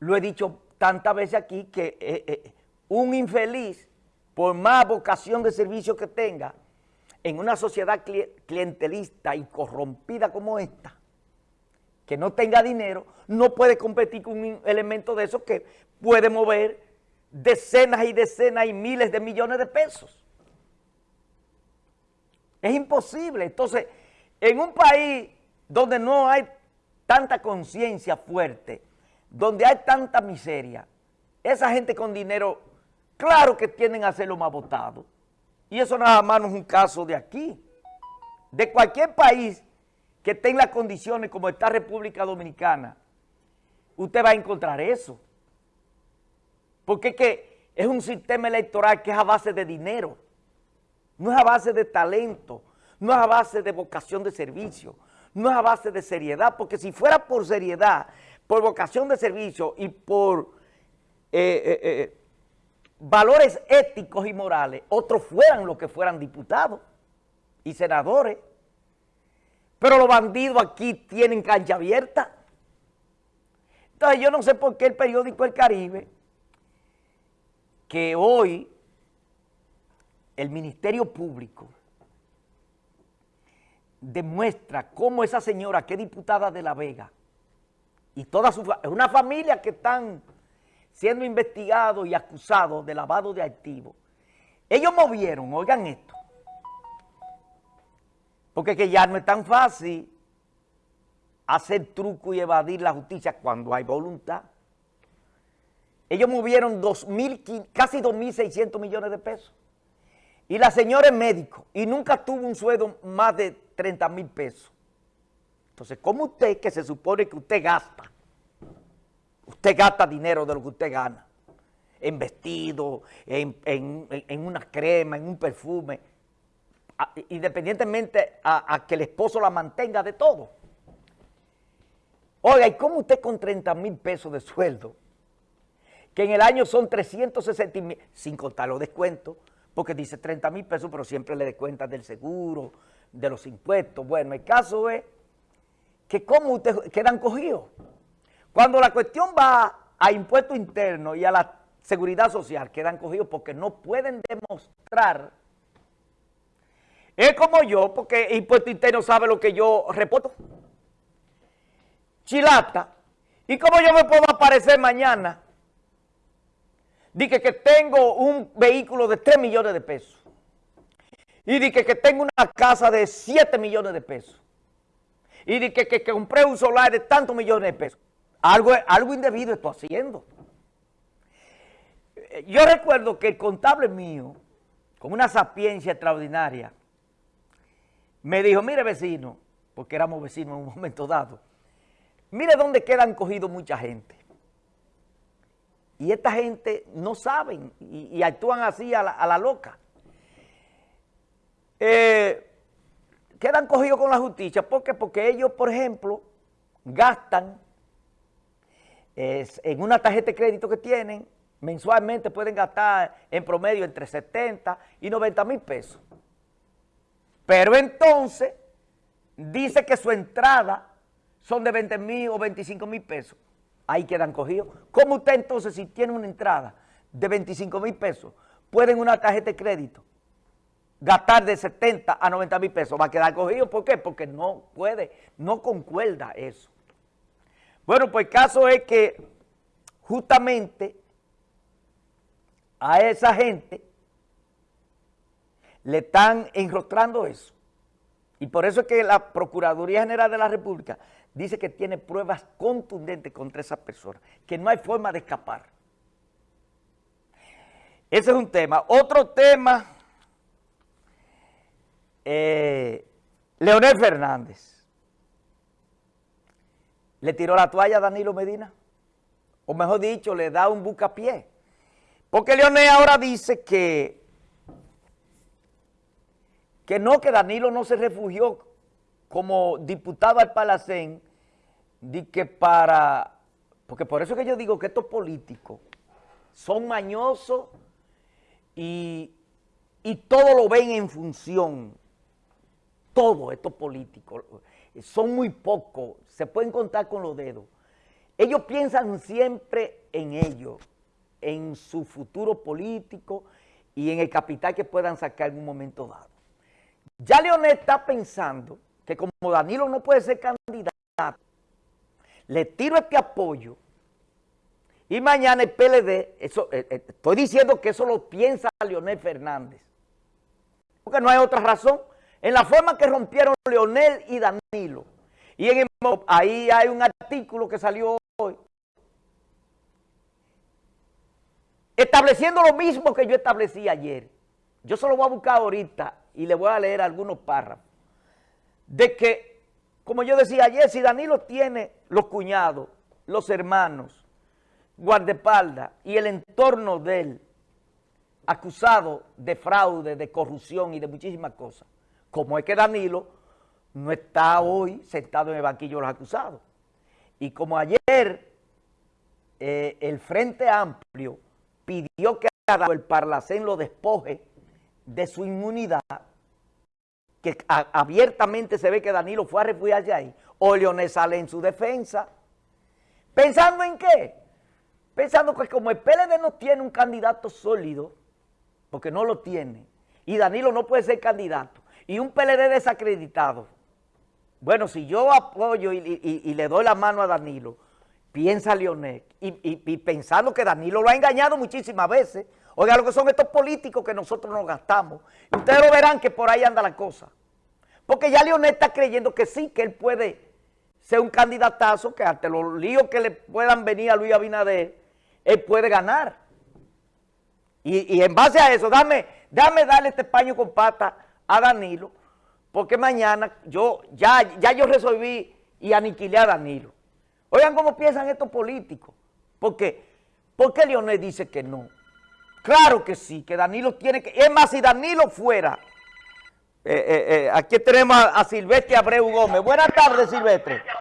lo he dicho tantas veces aquí, que eh, eh, un infeliz, por más vocación de servicio que tenga, en una sociedad clientelista y corrompida como esta, que no tenga dinero, no puede competir con un elemento de eso que puede mover decenas y decenas y miles de millones de pesos. Es imposible. Entonces, en un país donde no hay tanta conciencia fuerte, donde hay tanta miseria, esa gente con dinero, claro que tienen a ser lo más votado. Y eso nada más no es un caso de aquí. De cualquier país que tenga las condiciones como esta República Dominicana, usted va a encontrar eso. Porque es que es un sistema electoral que es a base de dinero, no es a base de talento, no es a base de vocación de servicio, no es a base de seriedad, porque si fuera por seriedad, por vocación de servicio y por eh, eh, eh, valores éticos y morales, otros fueran los que fueran diputados y senadores. Pero los bandidos aquí tienen cancha abierta. Entonces yo no sé por qué el periódico El Caribe, que hoy el Ministerio Público demuestra cómo esa señora, que es diputada de La Vega, y toda su es una familia que están siendo investigados y acusados de lavado de activos. Ellos movieron, oigan esto, porque que ya no es tan fácil hacer truco y evadir la justicia cuando hay voluntad. Ellos movieron casi 2.600 millones de pesos. Y la señora es médico y nunca tuvo un sueldo más de 30 mil pesos. Entonces, ¿cómo usted, que se supone que usted gasta, usted gasta dinero de lo que usted gana, en vestido, en, una crema, en un perfume, independientemente a, a, que el esposo la mantenga de todo? Oiga, ¿y cómo usted con 30 mil pesos de sueldo, que en el año son 360 mil, sin contar los descuentos, porque dice 30 mil pesos, pero siempre le descuentan del seguro, de los impuestos. Bueno, el caso es que cómo ustedes quedan cogidos. Cuando la cuestión va a impuestos internos y a la seguridad social, quedan cogidos porque no pueden demostrar. Es como yo, porque impuesto interno sabe lo que yo reporto. Chilata. ¿Y cómo yo me puedo aparecer mañana? Dije que tengo un vehículo de 3 millones de pesos y dije que, tengo una casa de 7 millones de pesos, y dije que, compré un solar de tantos millones de pesos, algo, algo indebido estoy haciendo. Yo recuerdo que el contable mío, con una sapiencia extraordinaria, me dijo, mire vecino, porque éramos vecinos en un momento dado, mire dónde quedan cogidos mucha gente. Y esta gente no saben y, actúan así a la loca eh, quedan cogidos con la justicia. ¿Por qué? Porque ellos, por ejemplo, gastan en una tarjeta de crédito que tienen, mensualmente pueden gastar en promedio entre 70 y 90 mil pesos. Pero entonces dice que su entrada son de 20 mil o 25 mil pesos. Ahí quedan cogidos. ¿Cómo usted entonces si tiene una entrada de 25 mil pesos, puede en una tarjeta de crédito gastar de 70 a 90 mil pesos, va a quedar cogido. ¿Por qué? Porque no puede, no concuerda eso. Bueno, pues el caso es que justamente a esa gente le están enrostrando eso. Y por eso es que la Procuraduría General de la República dice que tiene pruebas contundentes contra esas personas, que no hay forma de escapar. Ese es un tema. Otro tema eh, Leonel Fernández. Le tiró la toalla a Danilo Medina, o mejor dicho, le da un bucapié. Porque Leonel ahora dice que, que no, que Danilo no se refugió como diputado al Palacén, di que para, porque por eso que yo digo que estos políticos son mañosos y, y todo lo ven en función todos estos políticos, son muy pocos, se pueden contar con los dedos, ellos piensan siempre en ellos, en su futuro político y en el capital que puedan sacar en un momento dado. Ya Leonel está pensando que como Danilo no puede ser candidato, le tiro este apoyo y mañana el PLD, eh, eh, estoy diciendo que eso lo piensa Leonel Fernández, porque no hay otra razón. En la forma que rompieron Leonel y Danilo, y en ahí hay un artículo que salió hoy, estableciendo lo mismo que yo establecí ayer. Yo solo voy a buscar ahorita y le voy a leer algunos párrafos. De que, como yo decía ayer, si Danilo tiene los cuñados, los hermanos, guardaespaldas y el entorno de él acusado de fraude, de corrupción y de muchísimas cosas, como es que Danilo no está hoy sentado en el banquillo de los acusados. Y como ayer eh, el Frente Amplio pidió que el Parlacén lo despoje de su inmunidad, que abiertamente se ve que Danilo fue a refugiarse ahí, o Leonel sale en su defensa. ¿Pensando en qué? Pensando que como el PLD no tiene un candidato sólido, porque no lo tiene, y Danilo no puede ser candidato, y un PLD desacreditado, bueno, si yo apoyo y le doy la mano a Danilo, piensa Leonel, y, pensando que Danilo lo ha engañado muchísimas veces. Oiga lo que son estos políticos que nosotros nos gastamos. Y ustedes lo verán que por ahí anda la cosa. Porque ya Leonel está creyendo que sí, que él puede ser un candidatazo, que ante los líos que le puedan venir a Luis Abinader, él puede ganar. Y, en base a eso, dame, dame darle este paño con pata a Danilo, porque mañana yo ya, ya yo resolví y aniquilé a Danilo. Oigan cómo piensan estos políticos. ¿Por qué? ¿Por qué Leonel dice que no? Claro que sí, que Danilo tiene que... Es más, si Danilo fuera... Eh, eh, eh, aquí tenemos a, Silvestre Abreu Gómez. Buenas tardes, Silvestre.